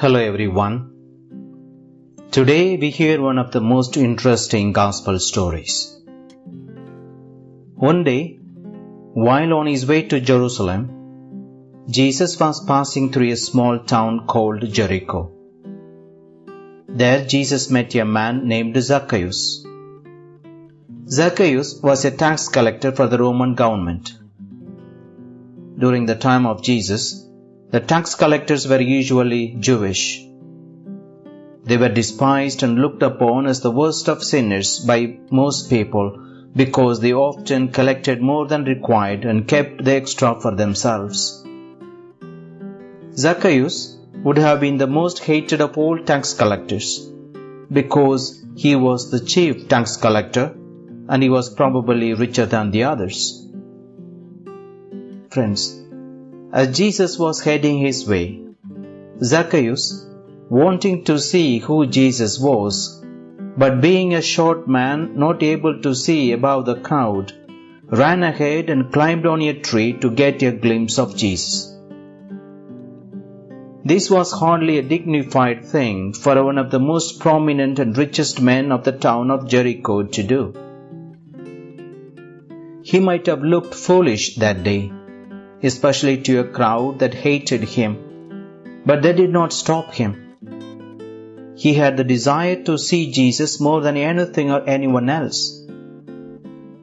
Hello everyone. Today we hear one of the most interesting gospel stories. One day, while on his way to Jerusalem, Jesus was passing through a small town called Jericho. There Jesus met a man named Zacchaeus. Zacchaeus was a tax collector for the Roman government. During the time of Jesus, the tax collectors were usually Jewish. They were despised and looked upon as the worst of sinners by most people because they often collected more than required and kept the extra for themselves. Zacchaeus would have been the most hated of all tax collectors because he was the chief tax collector and he was probably richer than the others. Friends, as Jesus was heading his way, Zacchaeus, wanting to see who Jesus was, but being a short man not able to see above the crowd, ran ahead and climbed on a tree to get a glimpse of Jesus. This was hardly a dignified thing for one of the most prominent and richest men of the town of Jericho to do. He might have looked foolish that day especially to a crowd that hated him. But that did not stop him. He had the desire to see Jesus more than anything or anyone else.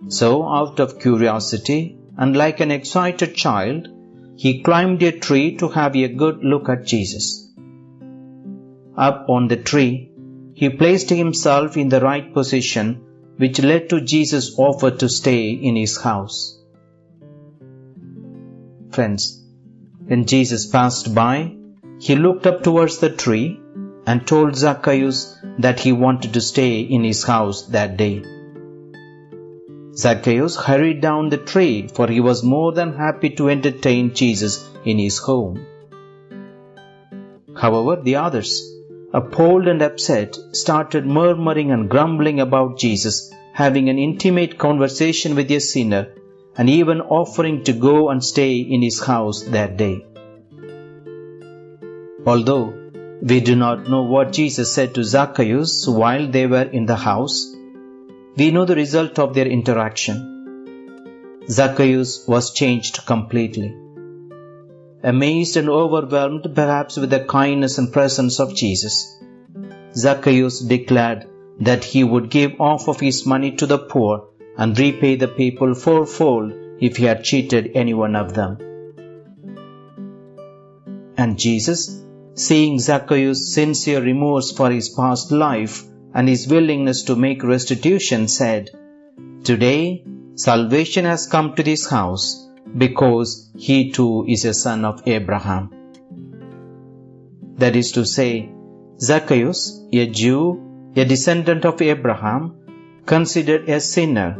So, out of curiosity, and like an excited child, he climbed a tree to have a good look at Jesus. Up on the tree, he placed himself in the right position, which led to Jesus' offer to stay in his house. Friends, when Jesus passed by, he looked up towards the tree and told Zacchaeus that he wanted to stay in his house that day. Zacchaeus hurried down the tree, for he was more than happy to entertain Jesus in his home. However, the others, appalled and upset, started murmuring and grumbling about Jesus having an intimate conversation with a sinner and even offering to go and stay in his house that day. Although we do not know what Jesus said to Zacchaeus while they were in the house, we know the result of their interaction. Zacchaeus was changed completely. Amazed and overwhelmed perhaps with the kindness and presence of Jesus, Zacchaeus declared that he would give half of his money to the poor and repay the people fourfold if he had cheated any one of them. And Jesus, seeing Zacchaeus' sincere remorse for his past life and his willingness to make restitution, said, Today salvation has come to this house because he too is a son of Abraham. That is to say, Zacchaeus, a Jew, a descendant of Abraham, considered a sinner,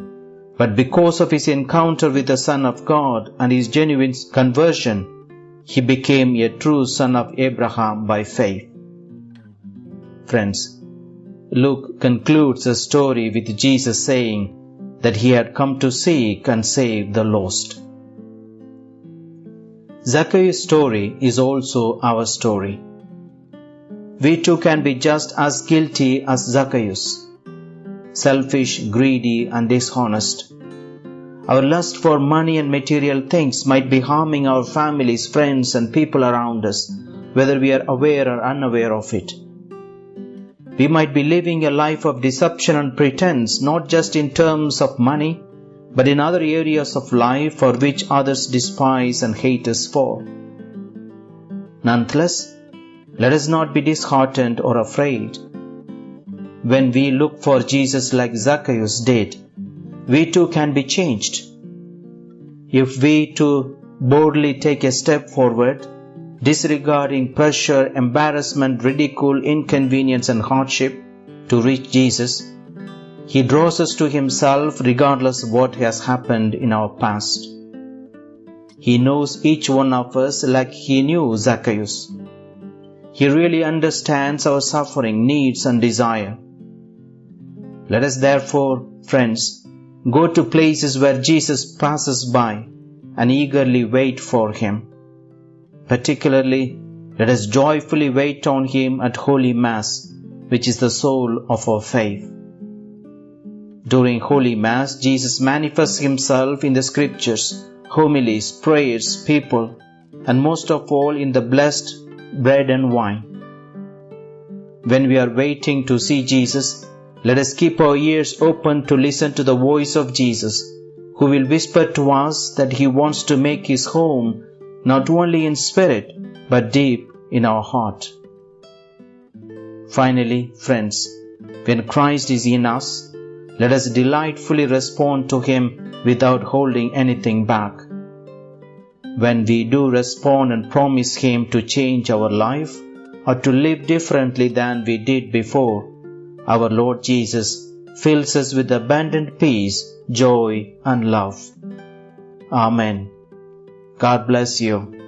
but because of his encounter with the Son of God and his genuine conversion, he became a true son of Abraham by faith. Friends, Luke concludes the story with Jesus saying that he had come to seek and save the lost. Zacchaeus' story is also our story. We too can be just as guilty as Zacchaeus selfish, greedy, and dishonest. Our lust for money and material things might be harming our families, friends, and people around us, whether we are aware or unaware of it. We might be living a life of deception and pretense, not just in terms of money, but in other areas of life for which others despise and hate us for. Nonetheless, let us not be disheartened or afraid when we look for Jesus like Zacchaeus did, we too can be changed. If we too boldly take a step forward, disregarding pressure, embarrassment, ridicule, inconvenience, and hardship to reach Jesus, He draws us to Himself regardless of what has happened in our past. He knows each one of us like He knew Zacchaeus. He really understands our suffering, needs, and desire. Let us therefore, friends, go to places where Jesus passes by and eagerly wait for him, particularly let us joyfully wait on Him at Holy Mass, which is the soul of our faith. During Holy Mass, Jesus manifests Himself in the Scriptures, homilies, prayers, people, and most of all in the blessed bread and wine. When we are waiting to see Jesus, let us keep our ears open to listen to the voice of Jesus, who will whisper to us that He wants to make His home not only in spirit but deep in our heart. Finally, friends, when Christ is in us, let us delightfully respond to Him without holding anything back. When we do respond and promise Him to change our life or to live differently than we did before, our Lord Jesus fills us with abundant peace, joy, and love. Amen. God bless you.